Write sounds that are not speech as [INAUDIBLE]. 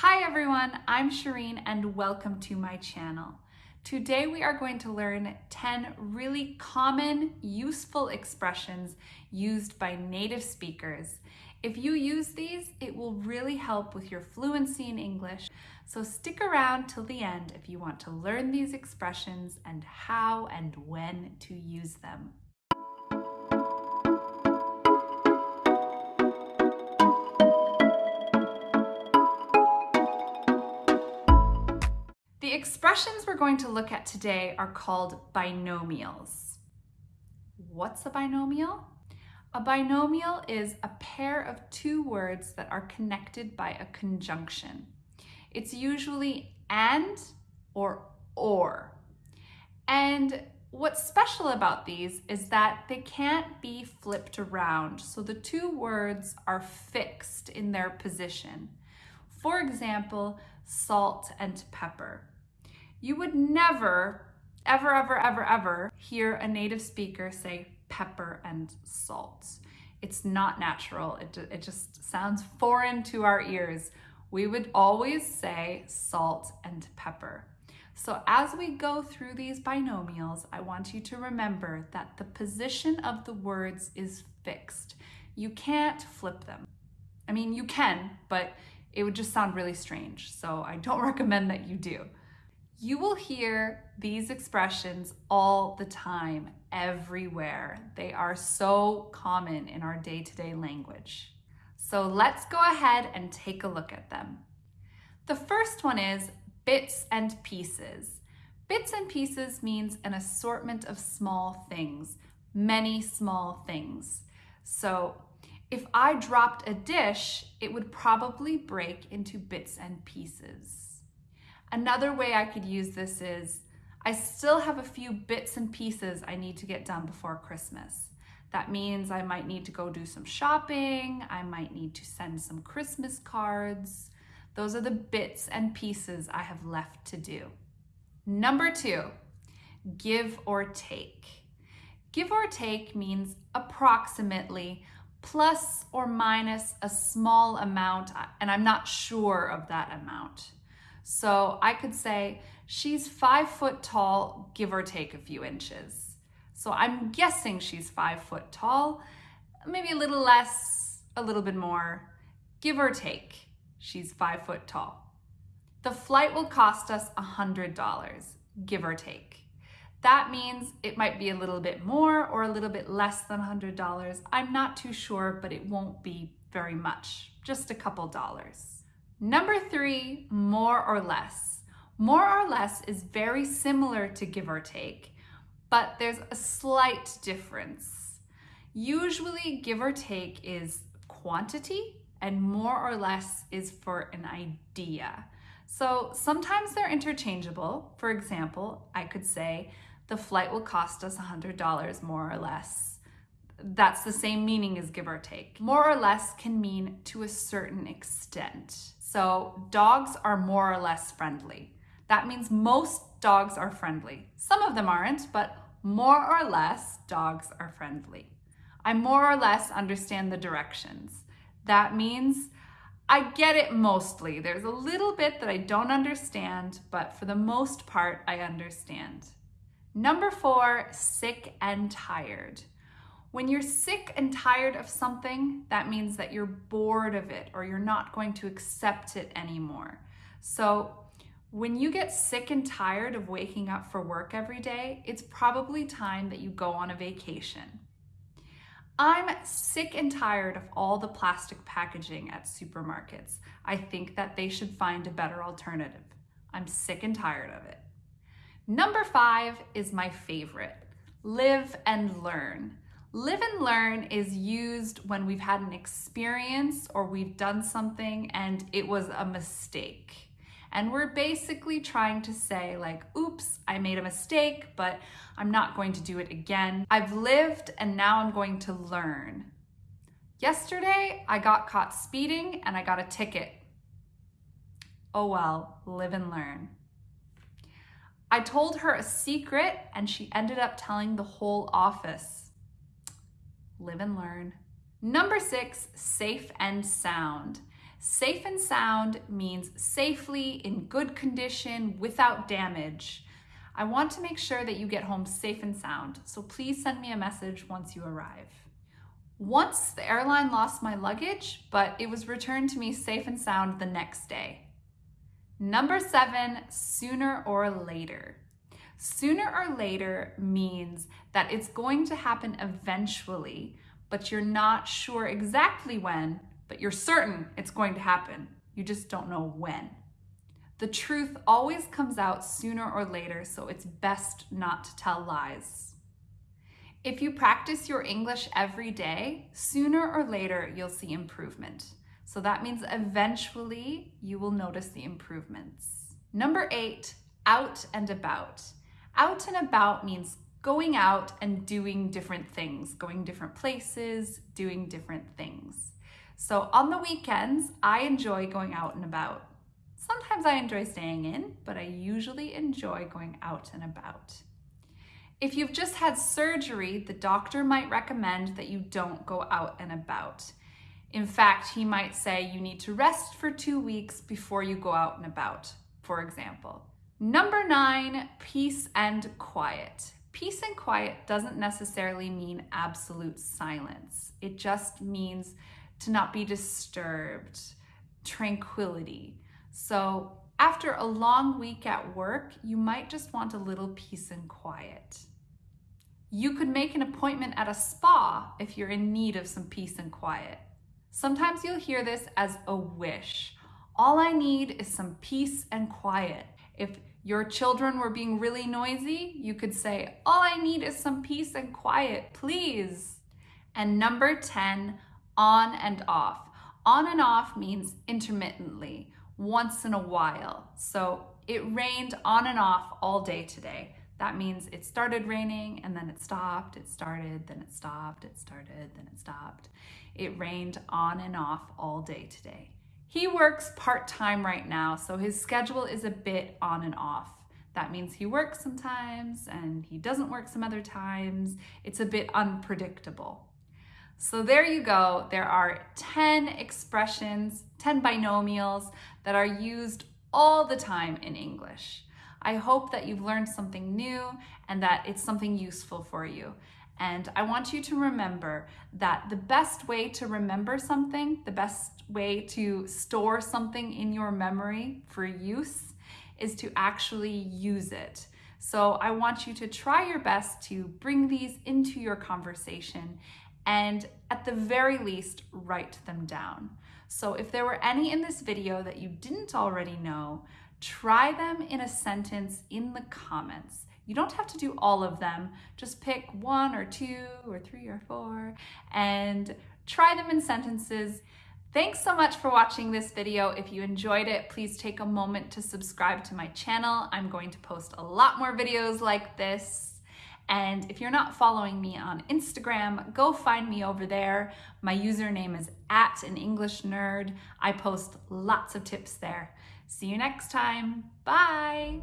Hi everyone, I'm Shireen and welcome to my channel. Today we are going to learn 10 really common, useful expressions used by native speakers. If you use these, it will really help with your fluency in English. So stick around till the end if you want to learn these expressions and how and when to use them. The expressions we're going to look at today are called binomials. What's a binomial? A binomial is a pair of two words that are connected by a conjunction. It's usually and or or. And what's special about these is that they can't be flipped around. So the two words are fixed in their position. For example, salt and pepper. You would never, ever, ever, ever, ever hear a native speaker say pepper and salt. It's not natural. It, it just sounds foreign to our ears. We would always say salt and pepper. So as we go through these binomials, I want you to remember that the position of the words is fixed. You can't flip them. I mean, you can, but it would just sound really strange. So I don't [LAUGHS] recommend that you do. You will hear these expressions all the time, everywhere. They are so common in our day-to-day -day language. So let's go ahead and take a look at them. The first one is bits and pieces. Bits and pieces means an assortment of small things, many small things. So if I dropped a dish, it would probably break into bits and pieces. Another way I could use this is I still have a few bits and pieces I need to get done before Christmas. That means I might need to go do some shopping, I might need to send some Christmas cards. Those are the bits and pieces I have left to do. Number two, give or take. Give or take means approximately plus or minus a small amount, and I'm not sure of that amount. So I could say she's five foot tall, give or take a few inches. So I'm guessing she's five foot tall, maybe a little less, a little bit more, give or take, she's five foot tall. The flight will cost us a $100, give or take. That means it might be a little bit more or a little bit less than $100. I'm not too sure, but it won't be very much, just a couple dollars. Number three, more or less. More or less is very similar to give or take, but there's a slight difference. Usually give or take is quantity and more or less is for an idea. So sometimes they're interchangeable. For example, I could say the flight will cost us $100 more or less. That's the same meaning as give or take. More or less can mean to a certain extent. So dogs are more or less friendly. That means most dogs are friendly. Some of them aren't, but more or less dogs are friendly. I more or less understand the directions. That means I get it mostly. There's a little bit that I don't understand, but for the most part, I understand. Number four, sick and tired. When you're sick and tired of something, that means that you're bored of it or you're not going to accept it anymore. So when you get sick and tired of waking up for work every day, it's probably time that you go on a vacation. I'm sick and tired of all the plastic packaging at supermarkets. I think that they should find a better alternative. I'm sick and tired of it. Number five is my favorite, live and learn. Live and learn is used when we've had an experience or we've done something and it was a mistake. And we're basically trying to say like, oops, I made a mistake, but I'm not going to do it again. I've lived and now I'm going to learn. Yesterday, I got caught speeding and I got a ticket. Oh well, live and learn. I told her a secret and she ended up telling the whole office live and learn. Number six, safe and sound. Safe and sound means safely, in good condition, without damage. I want to make sure that you get home safe and sound, so please send me a message once you arrive. Once the airline lost my luggage, but it was returned to me safe and sound the next day. Number seven, sooner or later. Sooner or later means that it's going to happen eventually, but you're not sure exactly when, but you're certain it's going to happen. You just don't know when. The truth always comes out sooner or later, so it's best not to tell lies. If you practice your English every day, sooner or later you'll see improvement. So that means eventually you will notice the improvements. Number eight, out and about. Out and about means going out and doing different things, going different places, doing different things. So on the weekends, I enjoy going out and about. Sometimes I enjoy staying in, but I usually enjoy going out and about. If you've just had surgery, the doctor might recommend that you don't go out and about. In fact, he might say you need to rest for two weeks before you go out and about, for example. Number nine, peace and quiet. Peace and quiet doesn't necessarily mean absolute silence. It just means to not be disturbed, tranquility. So after a long week at work, you might just want a little peace and quiet. You could make an appointment at a spa if you're in need of some peace and quiet. Sometimes you'll hear this as a wish. All I need is some peace and quiet. If your children were being really noisy, you could say, all I need is some peace and quiet, please. And number 10, on and off. On and off means intermittently, once in a while. So it rained on and off all day today. That means it started raining and then it stopped, it started, then it stopped, it started, then it stopped. It rained on and off all day today. He works part-time right now, so his schedule is a bit on and off. That means he works sometimes and he doesn't work some other times. It's a bit unpredictable. So there you go. There are 10 expressions, 10 binomials that are used all the time in English. I hope that you've learned something new and that it's something useful for you. And I want you to remember that the best way to remember something, the best way to store something in your memory for use is to actually use it. So I want you to try your best to bring these into your conversation and at the very least, write them down. So if there were any in this video that you didn't already know, try them in a sentence in the comments. You don't have to do all of them, just pick one or two or three or four and try them in sentences. Thanks so much for watching this video. If you enjoyed it, please take a moment to subscribe to my channel. I'm going to post a lot more videos like this. And if you're not following me on Instagram, go find me over there. My username is at an English nerd. I post lots of tips there. See you next time. Bye.